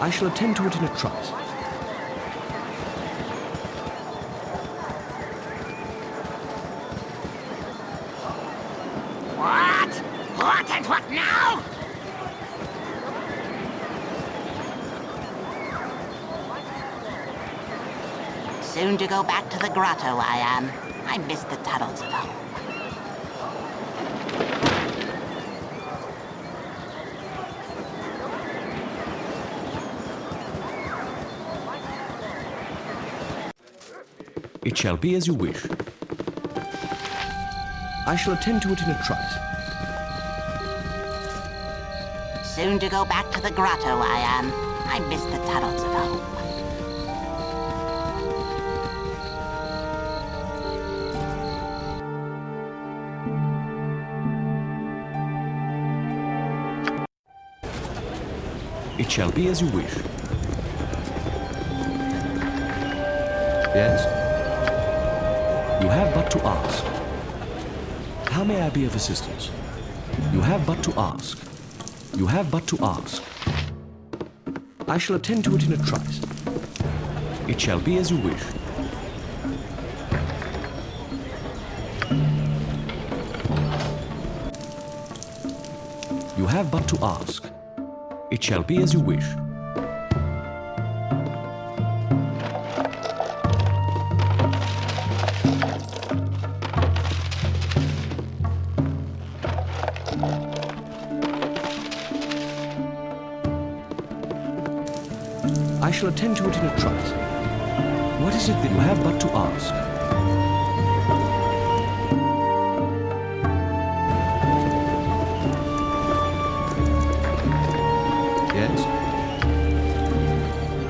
I shall attend to it in a trice. What? What and what now? Soon to go back to the grotto, I am. I miss the tunnels at home. Shall be as you wish. I shall attend to it in a trice. Soon to go back to the grotto, I am. I miss the tunnels at home. It shall be as you wish. Yes? You have but to ask. How may I be of assistance? You have but to ask. You have but to ask. I shall attend to it in a trice. It shall be as you wish. You have but to ask. It shall be as you wish. Attend to it in a trice. What is it that you have but to ask? Yes?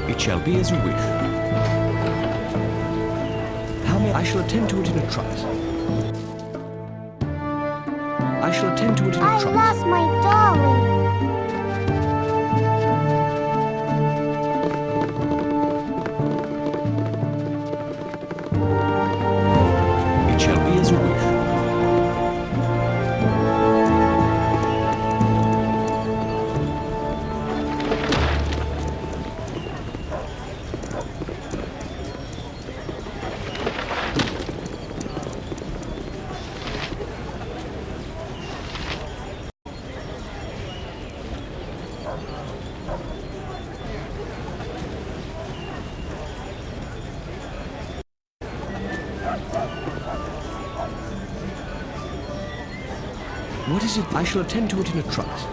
It shall be as you wish. How may I shall attend to it in a trice. I shall attend to it in a trice. I lost my dolly. Is it? I shall attend to it in a trice.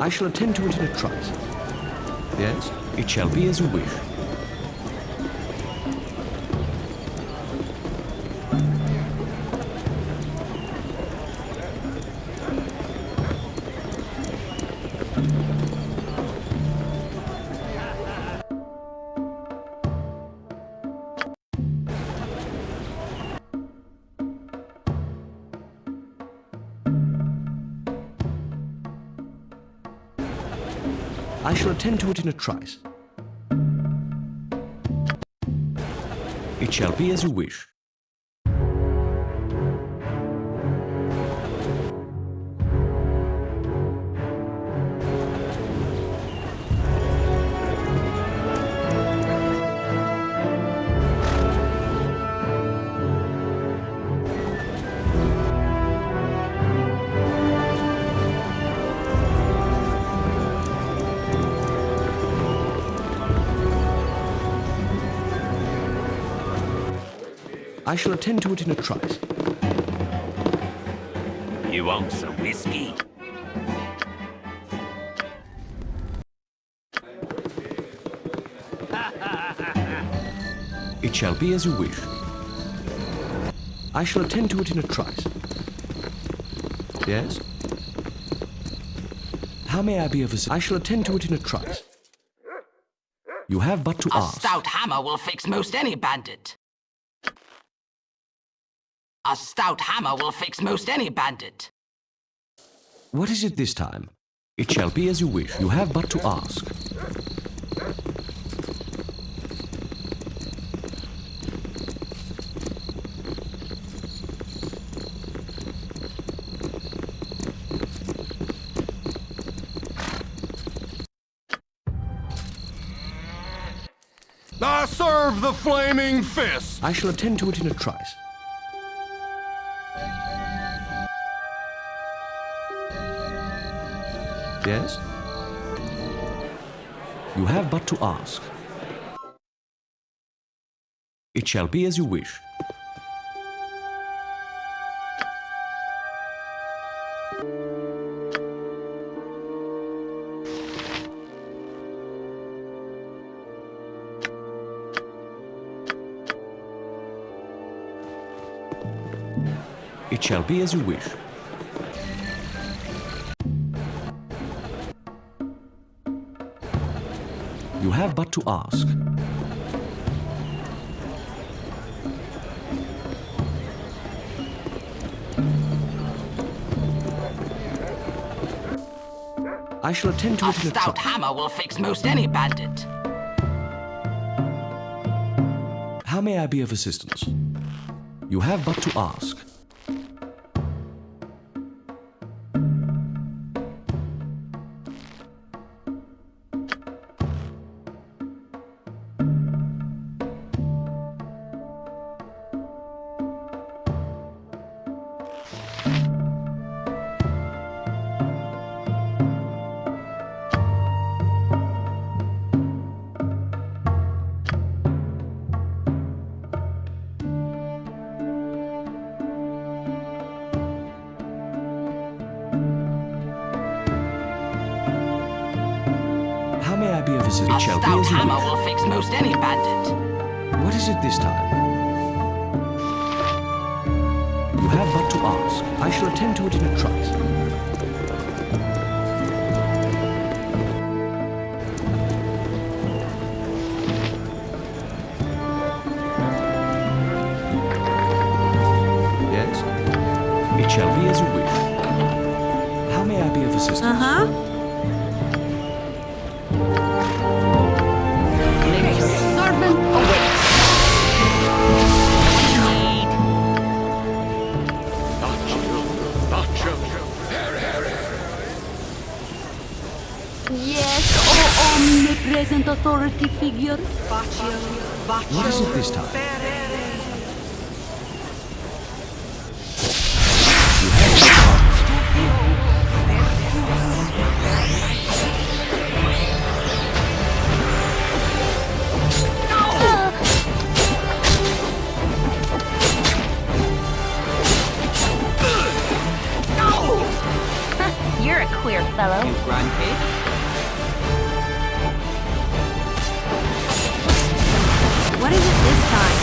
I shall attend to it in a trice. Yes? It shall be as you wish. Attend to it in a trice. It shall be as you wish. I shall attend to it in a trice. You want some whiskey? It shall be as you wish. I shall attend to it in a trice. Yes? How may I be of assistance? I shall attend to it in a trice. You have but to A ask. A stout hammer will fix most any bandit. A stout hammer will fix most any bandit. What is it this time? It shall be as you wish. You have but to ask. I serve the flaming fist! I shall attend to it in a trice. Yes? You have but to ask. It shall be as you wish. It shall be as you wish. You have but to ask. I shall attend to A it in a stout hammer will fix most any bandit. How may I be of assistance? You have but to ask. Be? A stout hammer will fix most any bandit. What is it this time? You have but to ask. I shall attend to it in a trice. Fellow. What is it this time?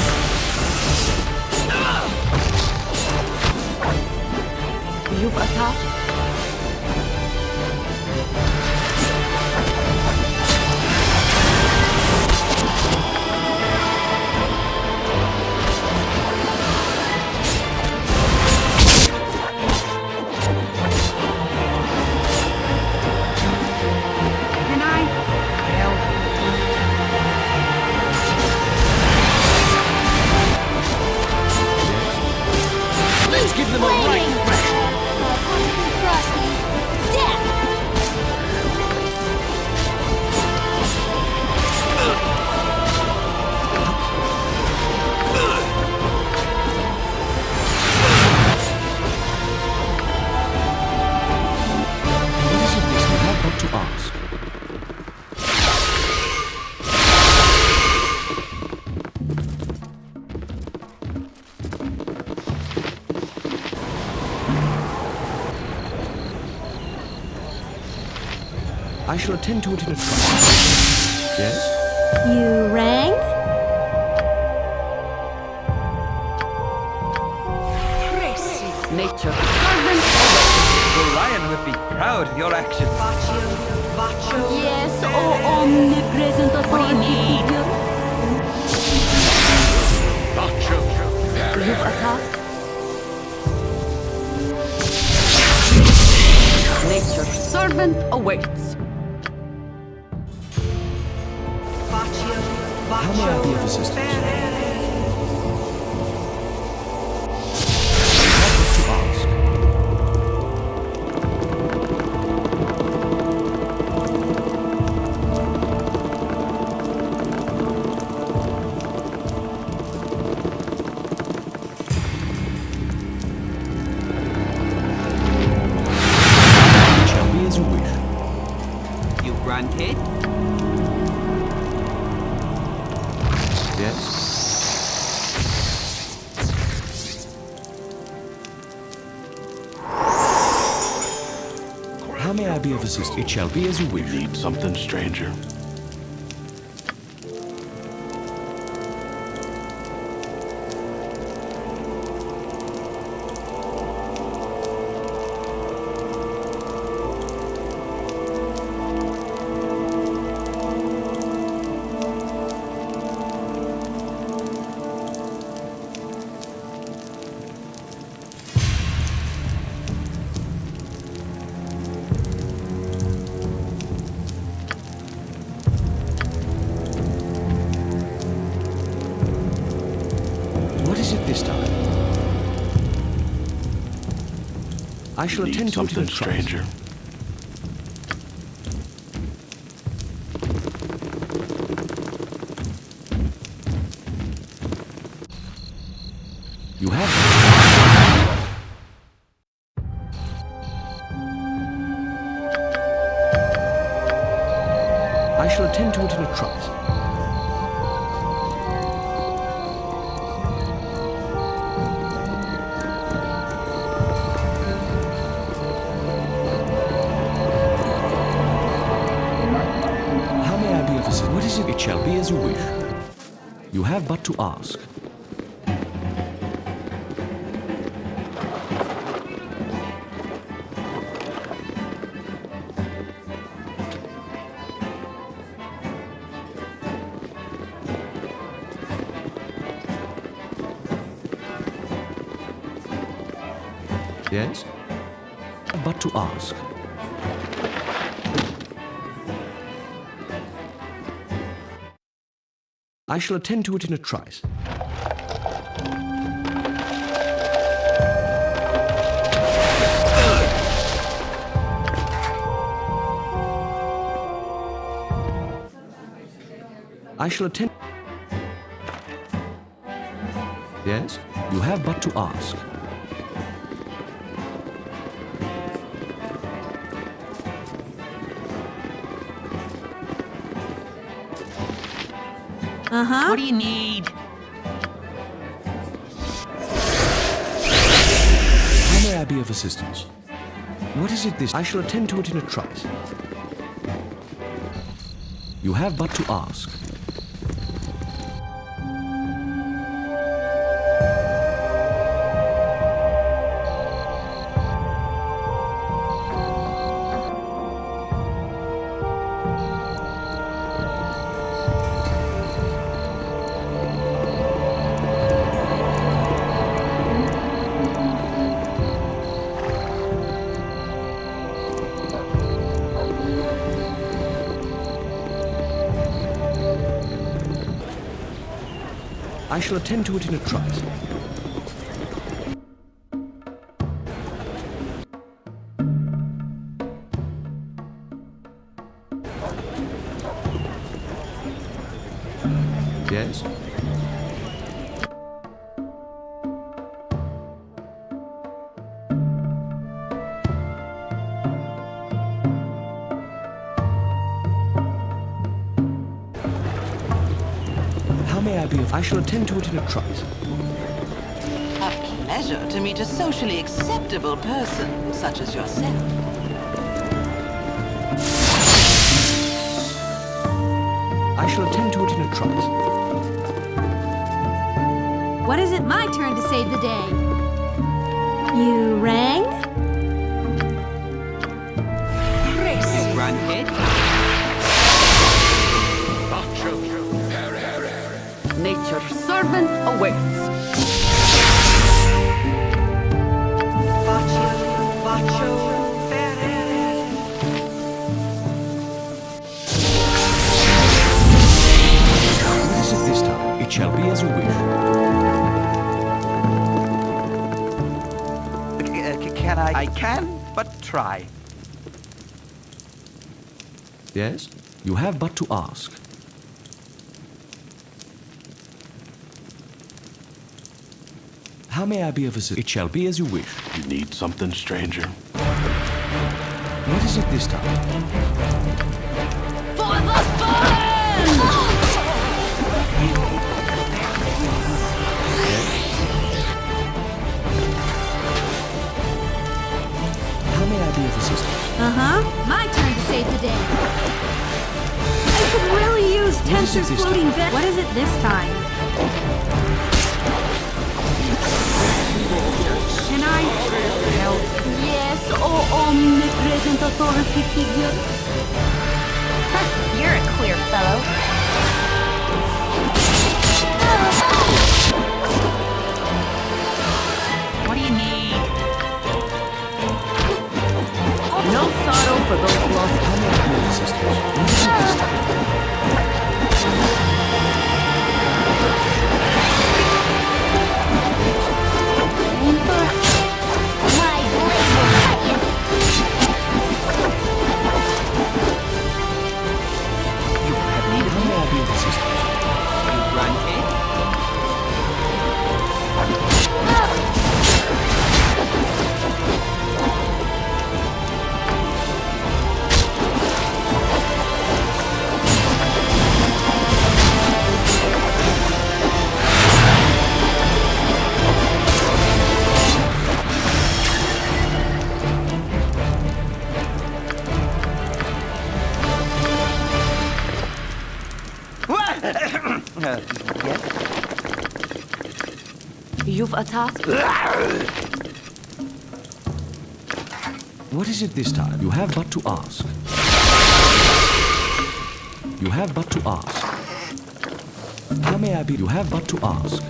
You've attacked? I shall attend to it in a trice. Yes? You rang? Nature. Servant The lion would be proud of your actions. Yes, oh omnipresent authority figure. You've attacked? Nature. Servant awaits. How may I be be as you wish. Need something, stranger? I shall attend to it something, stranger? You have but to ask. I shall attend to it in a trice. I shall attend. Yes? You have but to ask. Uh-huh. What do you need? How may I be of assistance? What is it this? I shall attend to it in a trice. You have but to ask. I shall attend to it in a trice. Shall attend to it in a trice. A pleasure to meet a socially acceptable person such as yourself. I shall attend to it in a trice. What is it my turn to save the day? You rang? Granted. Nature's servant awaits. What is it this time? It shall be as you wish. Can I? I can, but try. Yes? You have but to ask. How may I be of assistance? It shall be as you wish. You need something, stranger? What is it this time? How may may I be of assistance? Uh-huh. My turn to save the day. I could really use What is Tenser's floating bed. What is it this time? Can help? Yes, oh, oh omnipresent authority figure. You're a queer fellow. It this time? You have but to ask. You have but to ask. How may I be? You have but to ask.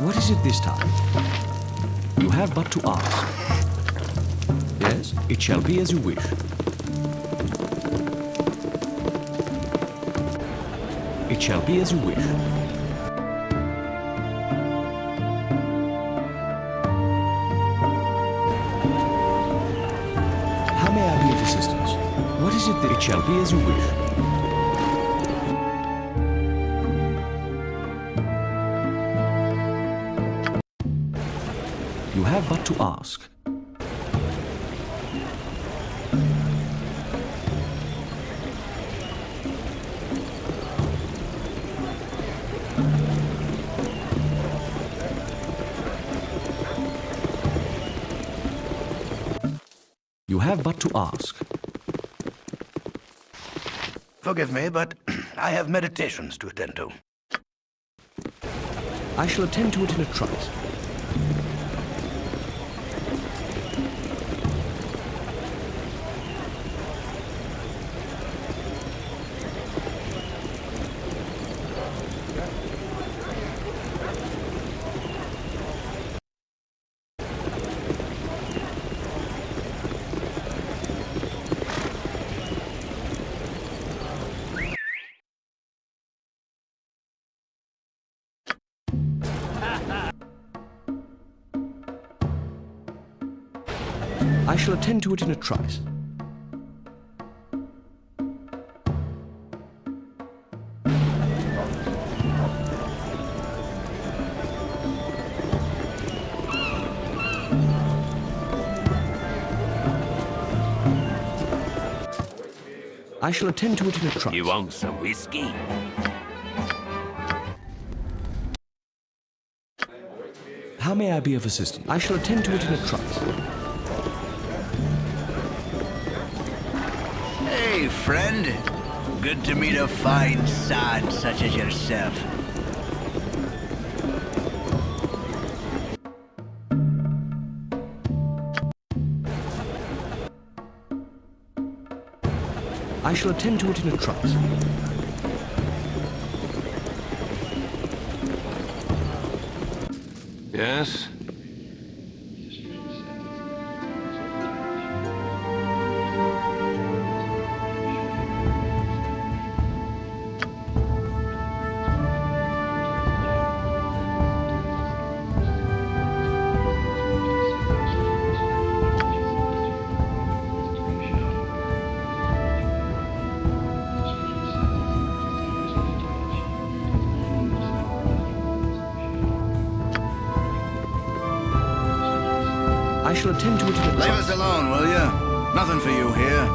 What is it this time? You have but to ask. Yes, it shall be as you wish. It shall be as you wish. How may I be of assistance? What is it that it shall be as you wish? To ask. Forgive me, but I have meditations to attend to. I shall attend to it in a trice. I shall attend to it in a trice. I shall attend to it in a trice. You want some whiskey? How may I be of assistance? I shall attend to it in a trice. Friend. Good to meet a fine sod such as yourself. I shall attend to it in a trice. Yes? To it Leave us alone, will you? Nothing for you here.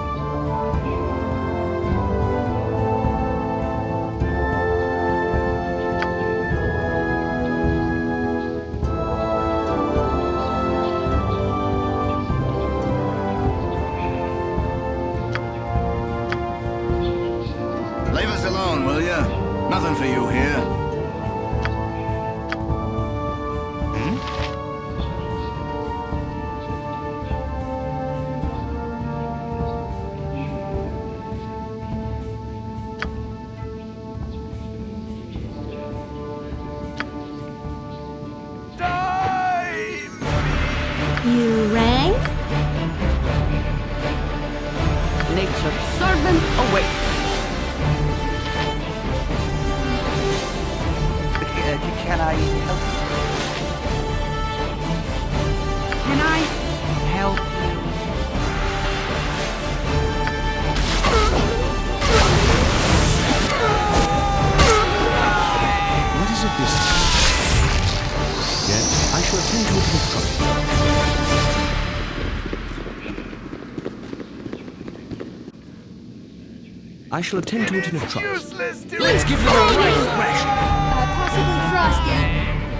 I shall attend to it in a trice. Let's give them a right thrashing. Uh, possibly Frosty.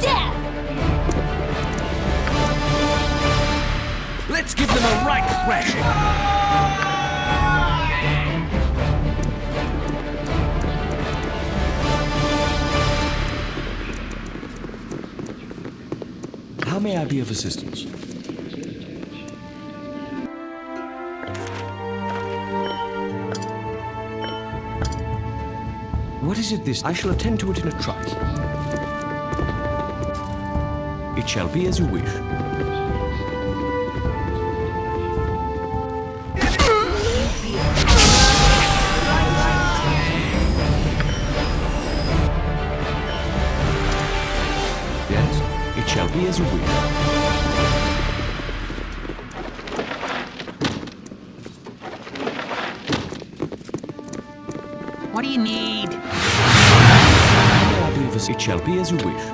Death! Let's give them a right thrashing. How may I be of assistance? This? I shall attend to it in a trice. It shall be as you wish. Yes, it shall be as you wish. Shall be as you wish.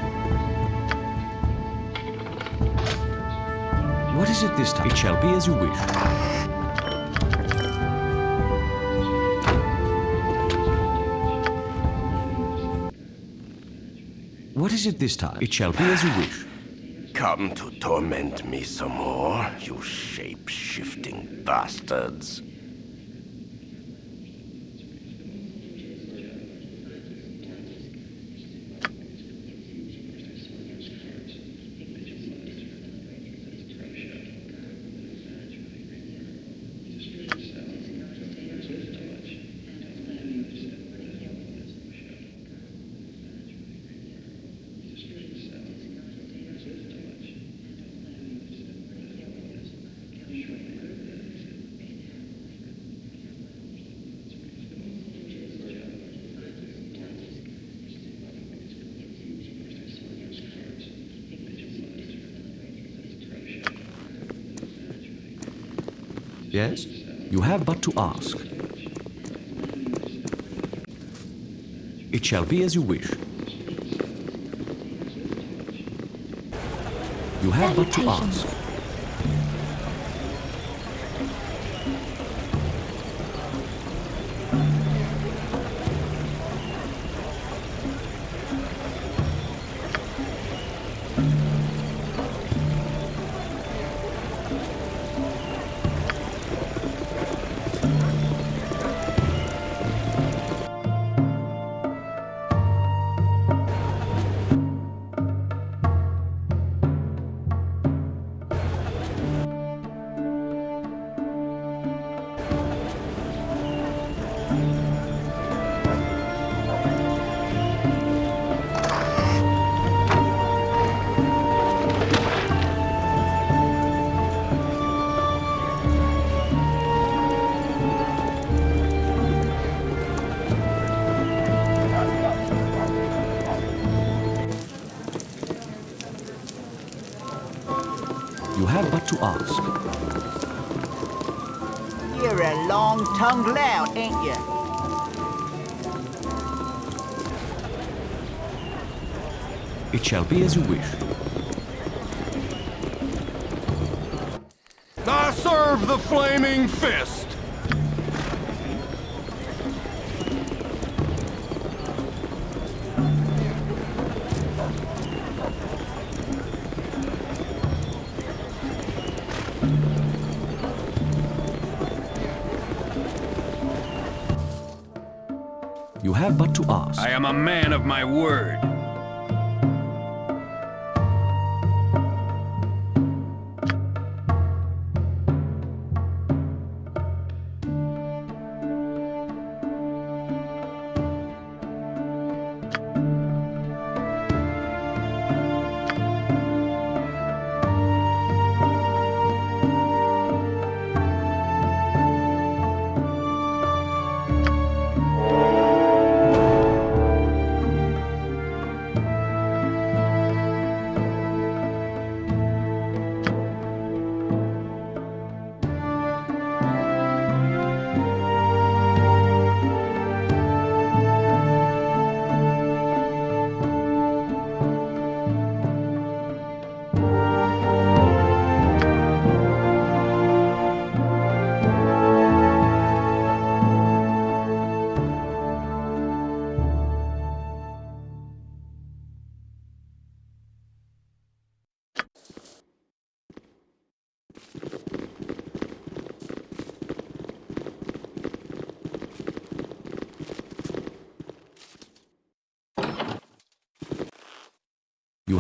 What is it this time? It shall be as you wish. What is it this time? It shall be as you wish. Come to torment me some more, you shape-shifting bastards. Yes? You have but to ask. It shall be as you wish. You have but to ask. You have but to ask. You're a long-tongued lout, ain't you? It shall be as you wish. I serve the flaming fist! But to ask. I am a man of my word.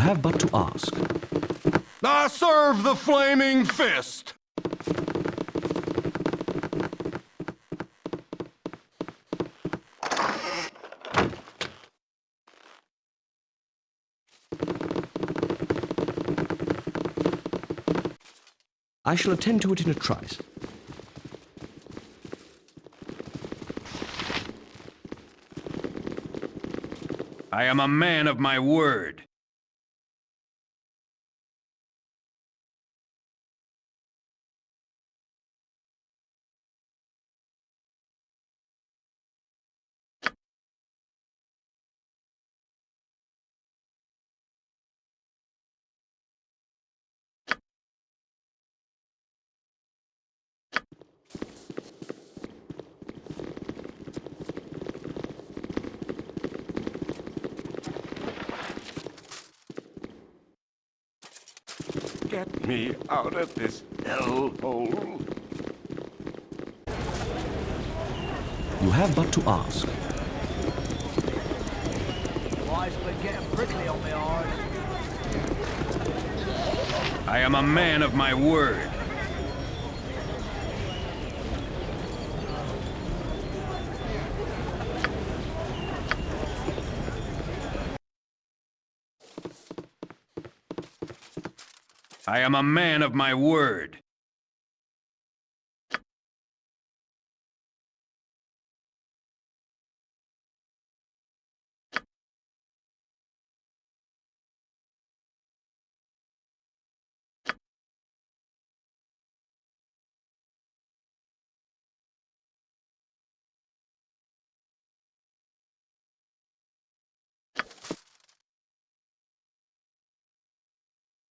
Have but to ask. I serve the flaming fist. I shall attend to it in a trice. I am a man of my word. Get me out of this hellhole. You have but to ask. Why's been getting prickly on my arse? I am a man of my word. I am a man of my word.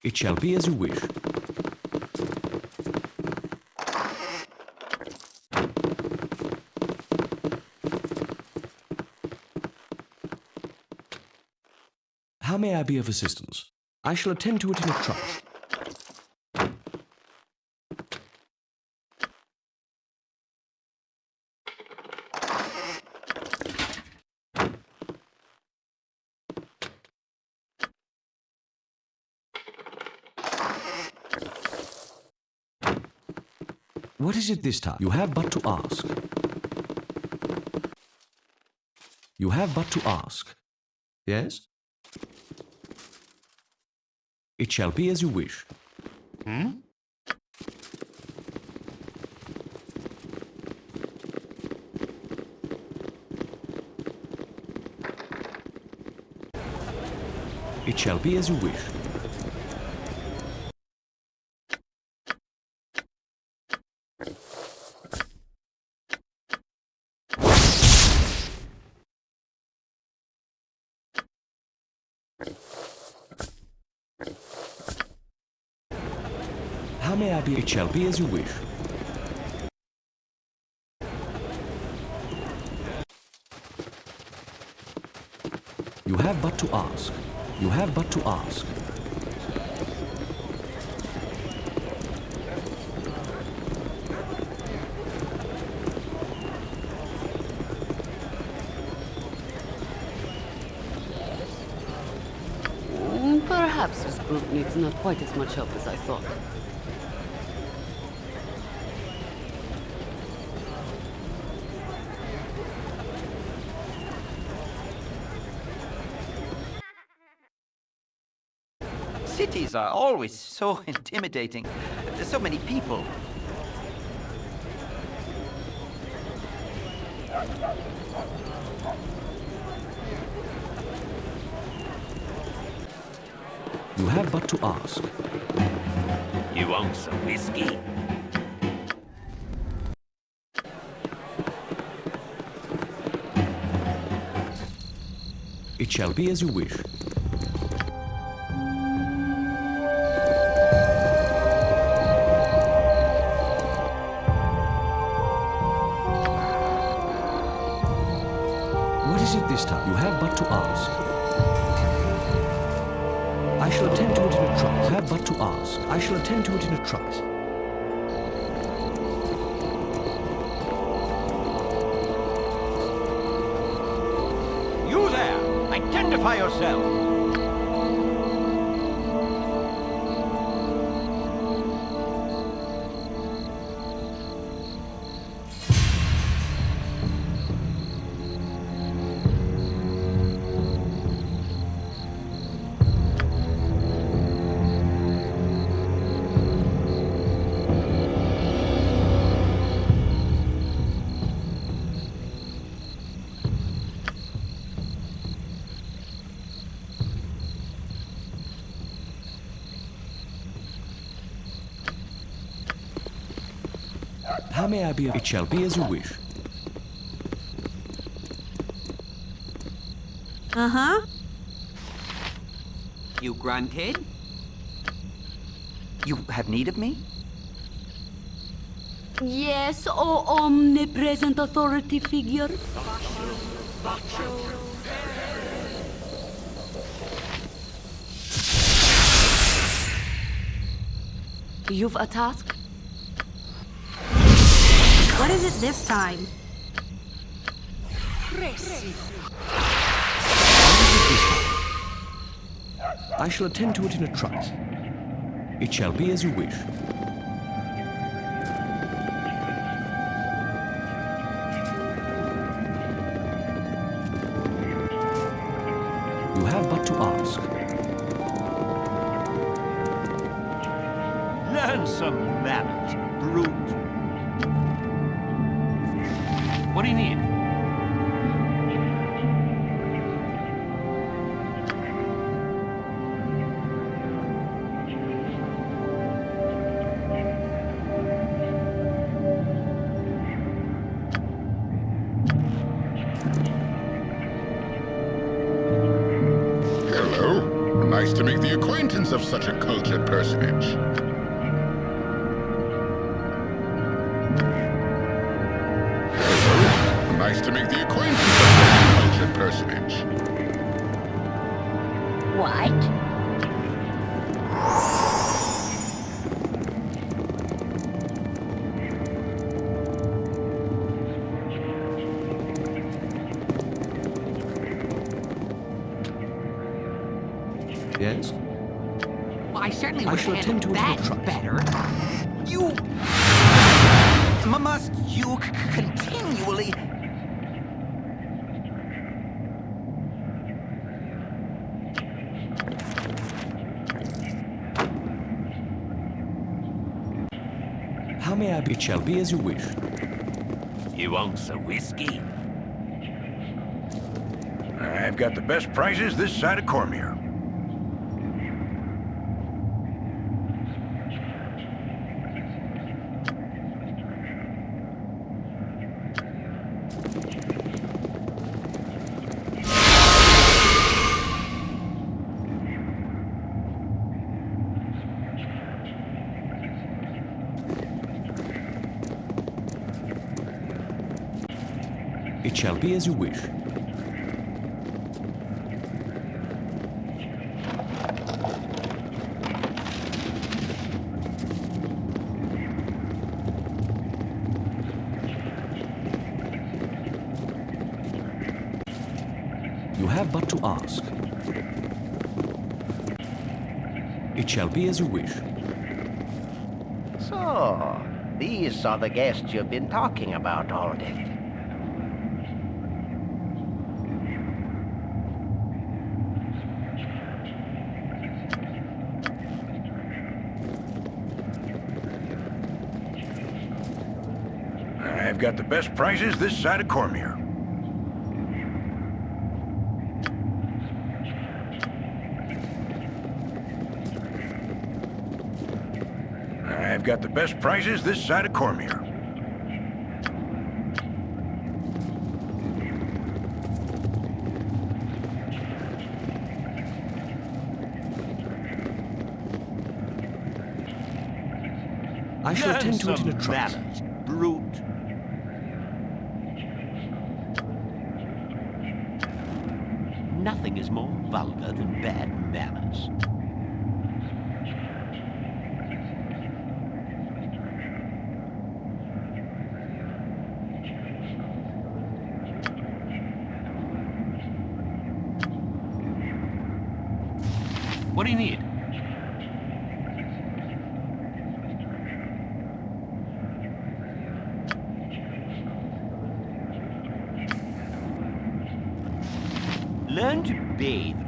It shall be as you wish. How may I be of assistance? I shall attend to it in a trice. Is it this time? You have but to ask. You have but to ask. Yes? It shall be as you wish. Hmm? It shall be as you wish. shall be as you wish. You have but to ask. You have but to ask. Mm, perhaps this group needs not quite as much help as I thought. Cities are always so intimidating. There's so many people. You have but to ask. You want some whiskey? It shall be as you wish. What is it this time? You have but to ask. I shall attend to it in a trice. You have but to ask. I shall attend to it in a trice. You there! Identify yourself! May I be of... It shall be as you wish. Uh-huh. You granted? You have need of me? Yes, O omnipresent authority figure. You've a task? What is it this time? I shall attend to it in a trice. It shall be as you wish. You have but to ask. Yes? I certainly I would shall attend to it that better. You... M- Must you c- continually... How may I be? It shall be as you wish. You want some whiskey? I've got the best prices this side of Cormyr. shall be as you wish. You have but to ask. It shall be as you wish. So, these are the guests you've been talking about all day. I've got the best prices this side of Cormyr. I've got the best prices this side of Cormyr. I shall attend to it in a trance. What do you need? Learn to bathe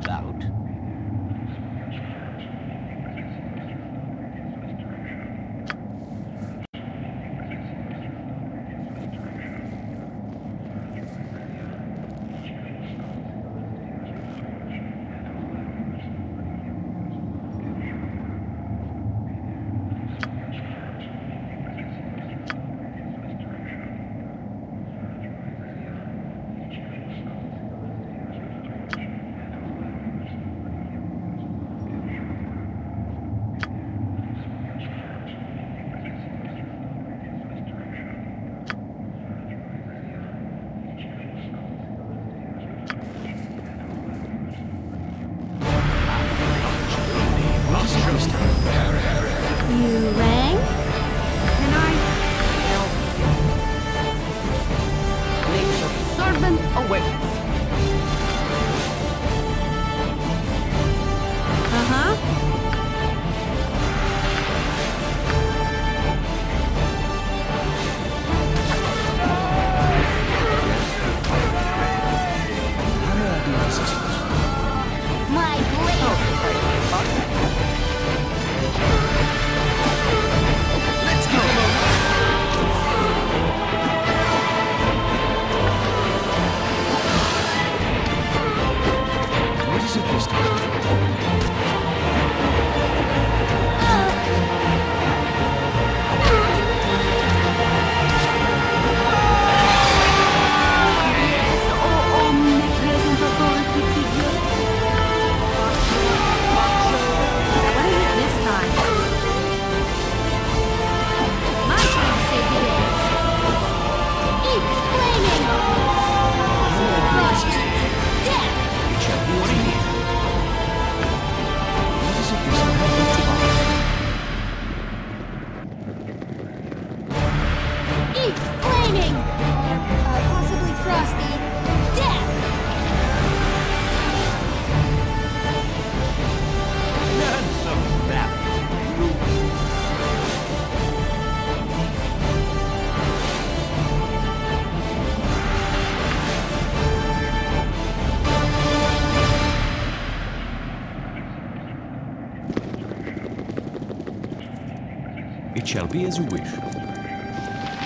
shall be as you wish.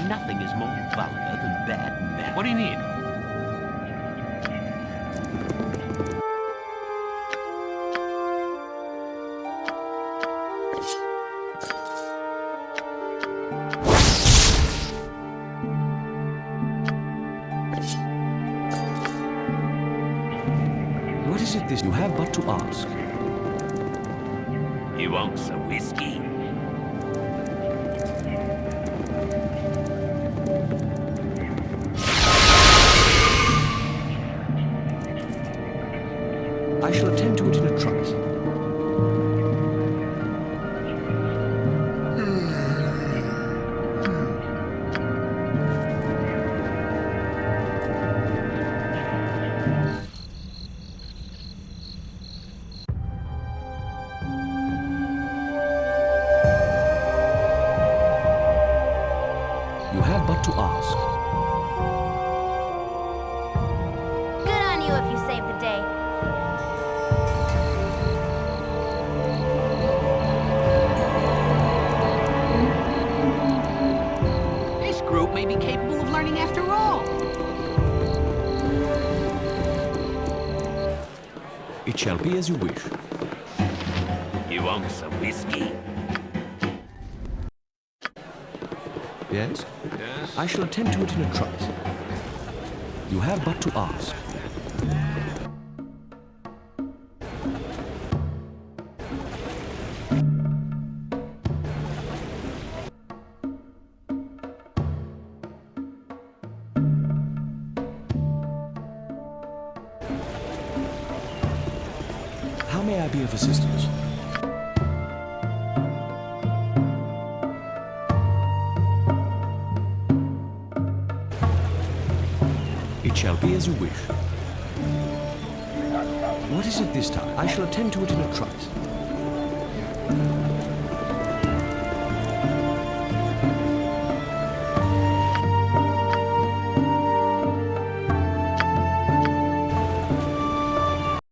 Nothing is more vulgar than bad manners. What do you need? Shall be as you wish. You want some whiskey? Yes? I shall attend to it in a trice. You have but to ask.